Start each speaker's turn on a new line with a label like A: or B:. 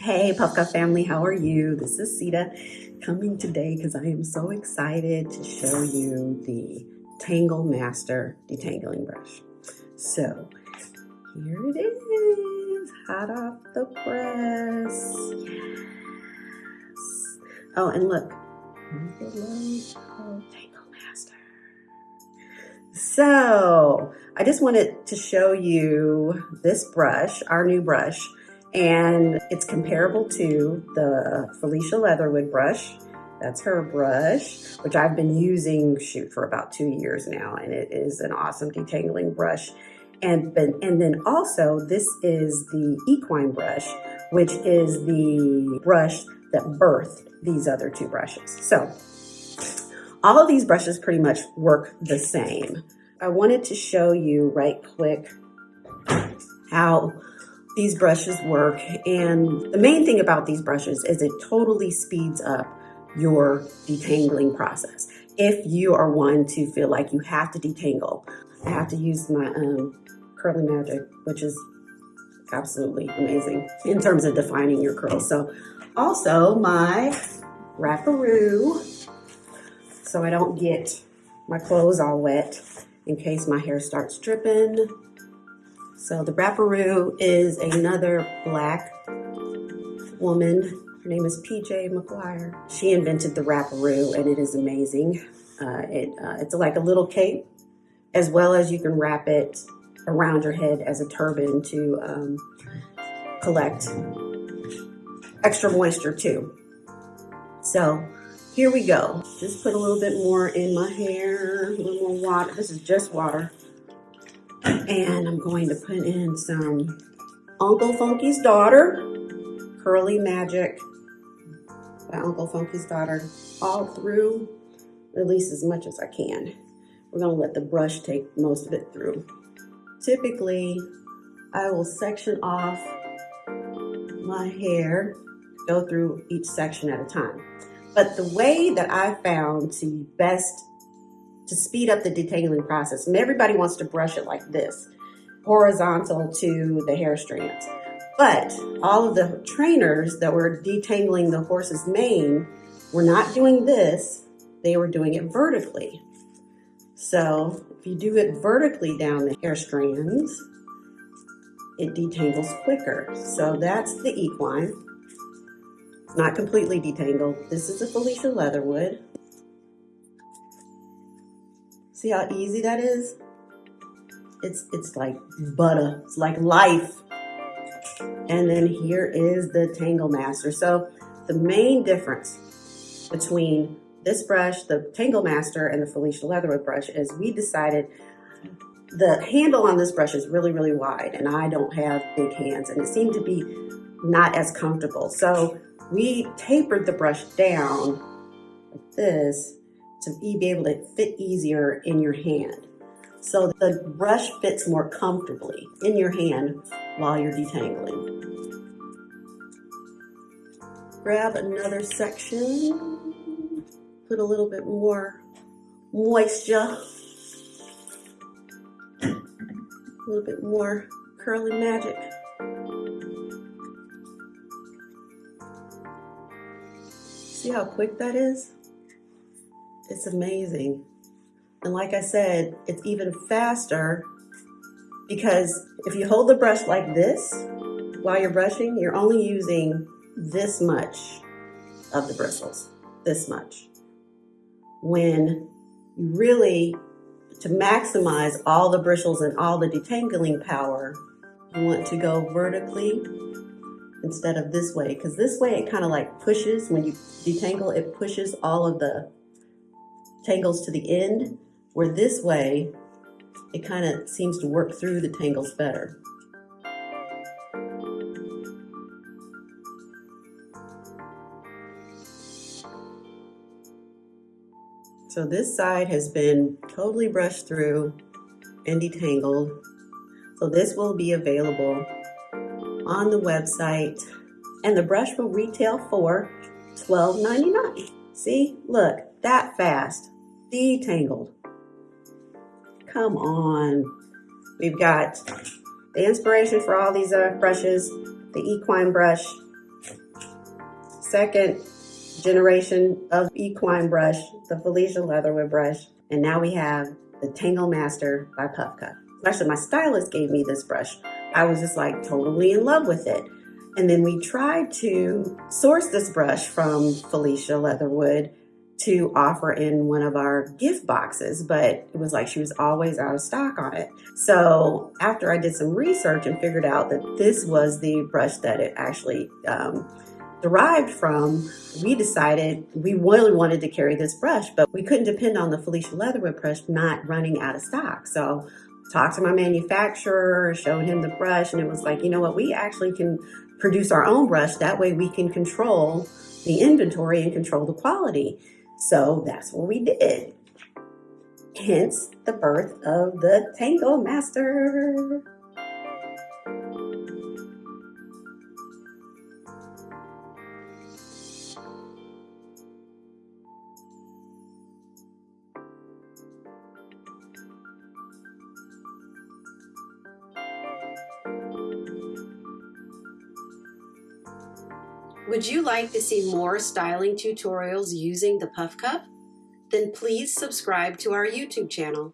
A: Hey Puffcuff family, how are you? This is Sita coming today because I am so excited to show you the Tangle Master Detangling Brush. So here it is, hot off the press. Yes. Oh, and look, Tangle Master. So I just wanted to show you this brush, our new brush and it's comparable to the Felicia Leatherwood brush. That's her brush, which I've been using, shoot, for about two years now, and it is an awesome detangling brush. And, and then also, this is the equine brush, which is the brush that birthed these other two brushes. So all of these brushes pretty much work the same. I wanted to show you right quick how these brushes work. And the main thing about these brushes is it totally speeds up your detangling process. If you are one to feel like you have to detangle, I have to use my um, Curly Magic, which is absolutely amazing in terms of defining your curls. So also my wrapperoo, so I don't get my clothes all wet in case my hair starts dripping. So the Wrapperoo is another black woman. Her name is PJ McGuire. She invented the Wrapperoo and it is amazing. Uh, it, uh, it's like a little cape as well as you can wrap it around your head as a turban to um, collect extra moisture too. So here we go. Just put a little bit more in my hair, a little more water. This is just water. And I'm going to put in some Uncle Funky's Daughter, Curly Magic by Uncle Funky's Daughter, all through, at least as much as I can. We're gonna let the brush take most of it through. Typically, I will section off my hair, go through each section at a time. But the way that I found to best to speed up the detangling process. And everybody wants to brush it like this, horizontal to the hair strands. But all of the trainers that were detangling the horse's mane were not doing this, they were doing it vertically. So if you do it vertically down the hair strands, it detangles quicker. So that's the equine. It's Not completely detangled. This is a Felicia Leatherwood. See how easy that is? It's, it's like butter, it's like life. And then here is the Tangle Master. So the main difference between this brush, the Tangle Master and the Felicia Leatherwood brush is we decided the handle on this brush is really, really wide and I don't have big hands and it seemed to be not as comfortable. So we tapered the brush down like this to be able to fit easier in your hand. So the brush fits more comfortably in your hand while you're detangling. Grab another section, put a little bit more moisture, a little bit more curly magic. See how quick that is? It's amazing. And like I said, it's even faster because if you hold the brush like this while you're brushing, you're only using this much of the bristles, this much. When you really, to maximize all the bristles and all the detangling power, you want to go vertically instead of this way because this way it kind of like pushes, when you detangle, it pushes all of the tangles to the end, where this way, it kind of seems to work through the tangles better. So this side has been totally brushed through and detangled. So this will be available on the website and the brush will retail for $12.99. See, look, that fast, detangled. Come on. We've got the inspiration for all these uh, brushes, the equine brush, second generation of equine brush, the Felicia Leatherwood brush. And now we have the Tangle Master by Puff. Actually, my stylist gave me this brush. I was just like totally in love with it. And then we tried to source this brush from Felicia Leatherwood to offer in one of our gift boxes, but it was like she was always out of stock on it. So after I did some research and figured out that this was the brush that it actually um, derived from, we decided we really wanted to carry this brush, but we couldn't depend on the Felicia Leatherwood brush not running out of stock. So talked to my manufacturer, showed him the brush, and it was like, you know what, we actually can produce our own brush. That way we can control the inventory and control the quality. So that's what we did. Hence the birth of the Tangle Master.
B: Would you like to see more styling tutorials using the Puff Cuff? Then please subscribe to our YouTube channel.